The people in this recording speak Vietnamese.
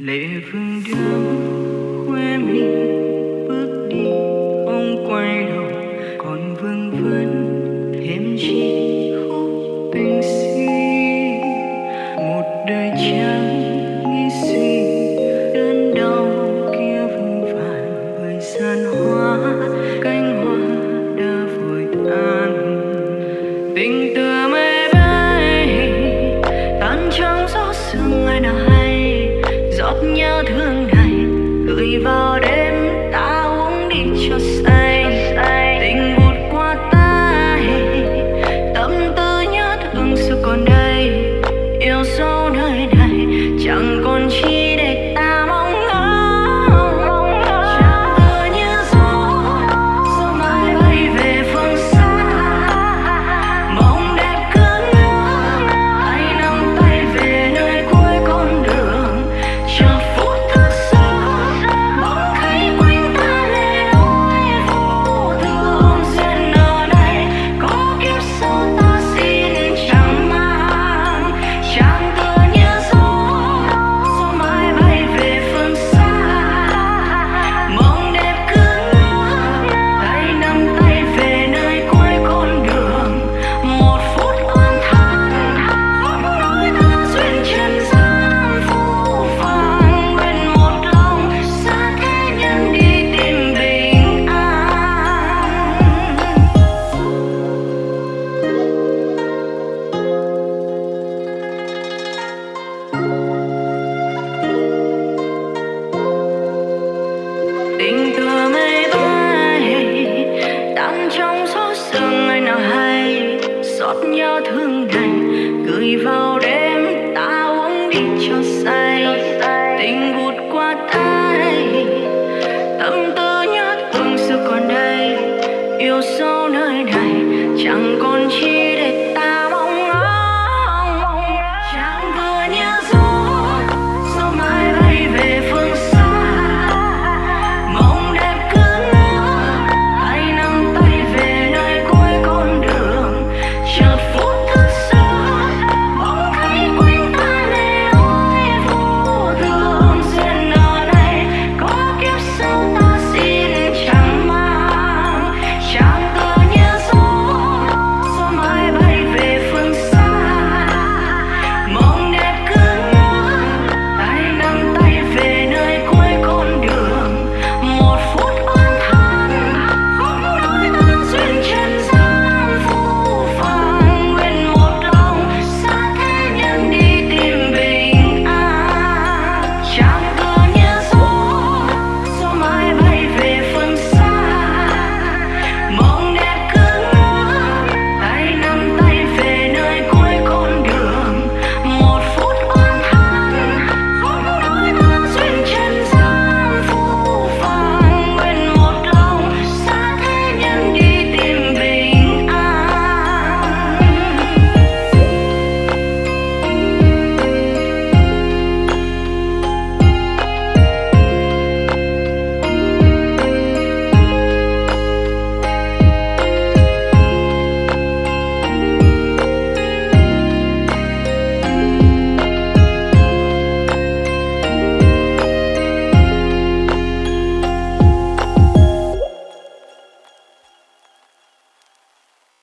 lệ phương đưa nhớ thương đành gửi vào đêm ta uống đi cho say. Tình vụt qua tay, tâm tư nhớ từng xưa còn đây. Yêu sâu